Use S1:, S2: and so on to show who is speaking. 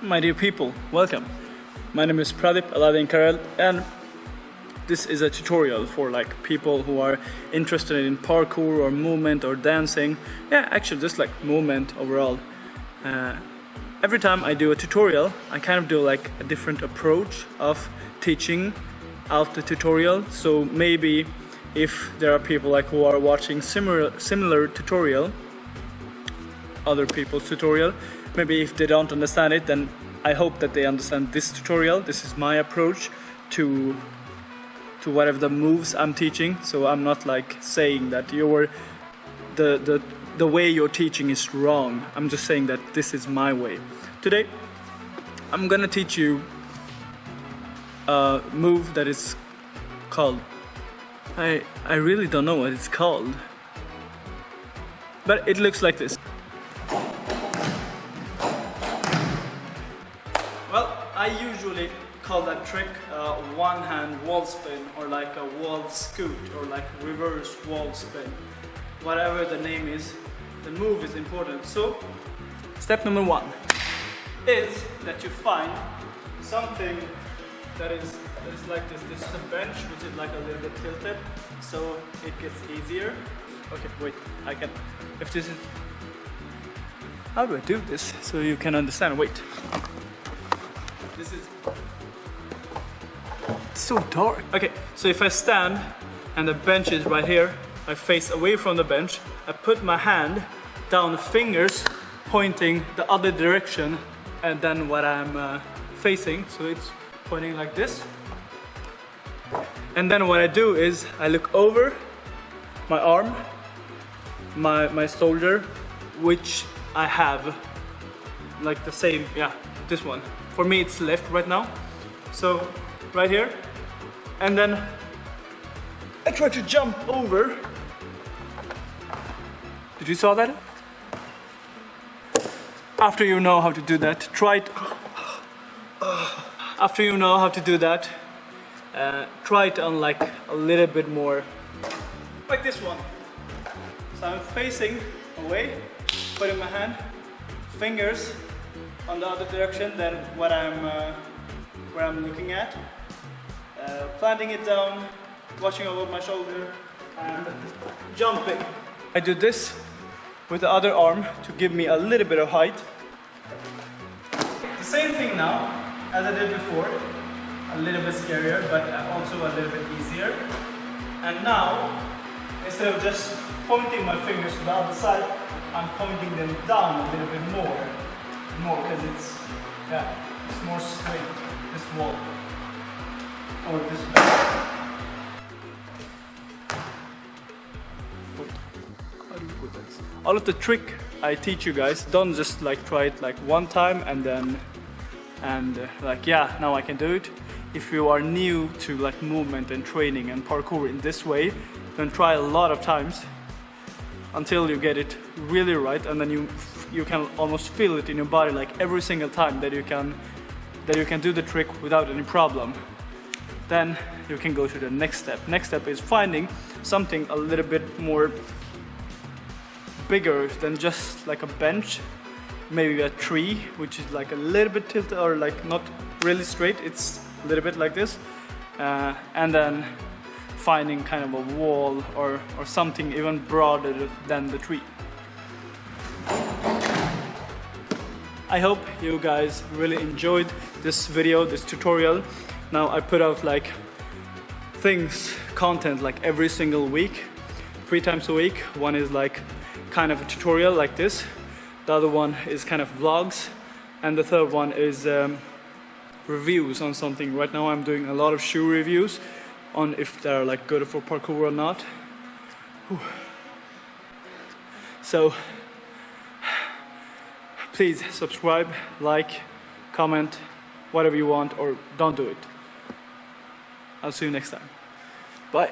S1: My dear people, welcome. My name is Pradip Aladin Karel and this is a tutorial for like people who are interested in parkour or movement or dancing. Yeah, actually just like movement overall. Uh, every time I do a tutorial, I kind of do like a different approach of teaching out the tutorial. So maybe if there are people like who are watching similar similar tutorial, other people's tutorial, maybe if they don't understand it, then I hope that they understand this tutorial. This is my approach to to whatever the moves I'm teaching. So I'm not like saying that you're the the the way you're teaching is wrong. I'm just saying that this is my way. Today, I'm gonna teach you a move that is called I I really don't know what it's called. But it looks like this. Well, I usually call that trick uh, one hand wall spin or like a wall scoot or like reverse wall spin. Whatever the name is, the move is important. So, step number one is that you find something that is, that is like this. This is a bench which is like a little bit tilted, so it gets easier. Okay, wait, I can, if this is, how do I do this so you can understand? Wait. This is it's so dark. Okay, so if I stand and the bench is right here, I face away from the bench, I put my hand down the fingers pointing the other direction and then what I'm uh, facing, so it's pointing like this. And then what I do is I look over my arm, my, my shoulder, which I have like the same, yeah, this one. For me, it's left right now. So right here. And then I try to jump over. Did you saw that? After you know how to do that, try it. After you know how to do that, uh, try it on like a little bit more, like this one. So I'm facing away, putting my hand, fingers on the other direction than what I'm uh, where I'm looking at. Uh, planting it down, watching over my shoulder, and jumping. I do this with the other arm to give me a little bit of height. The same thing now as I did before. A little bit scarier, but also a little bit easier. And now, instead of just pointing my fingers to the other side, I'm pointing them down a little bit more more because it's yeah it's more straight this wall. Or this all of the trick I teach you guys don't just like try it like one time and then and uh, like yeah now I can do it. If you are new to like movement and training and parkour in this way then try a lot of times until you get it really right and then you you can almost feel it in your body like every single time that you can that you can do the trick without any problem. Then you can go to the next step. Next step is finding something a little bit more bigger than just like a bench maybe a tree which is like a little bit tilted or like not really straight. It's a little bit like this. Uh, and then finding kind of a wall or, or something even broader than the tree. I hope you guys really enjoyed this video, this tutorial. Now I put out like things, content like every single week, three times a week. One is like kind of a tutorial like this. The other one is kind of vlogs. And the third one is um, reviews on something. Right now I'm doing a lot of shoe reviews on if they're like good for parkour or not. Whew. So please subscribe, like, comment, whatever you want or don't do it. I'll see you next time. Bye.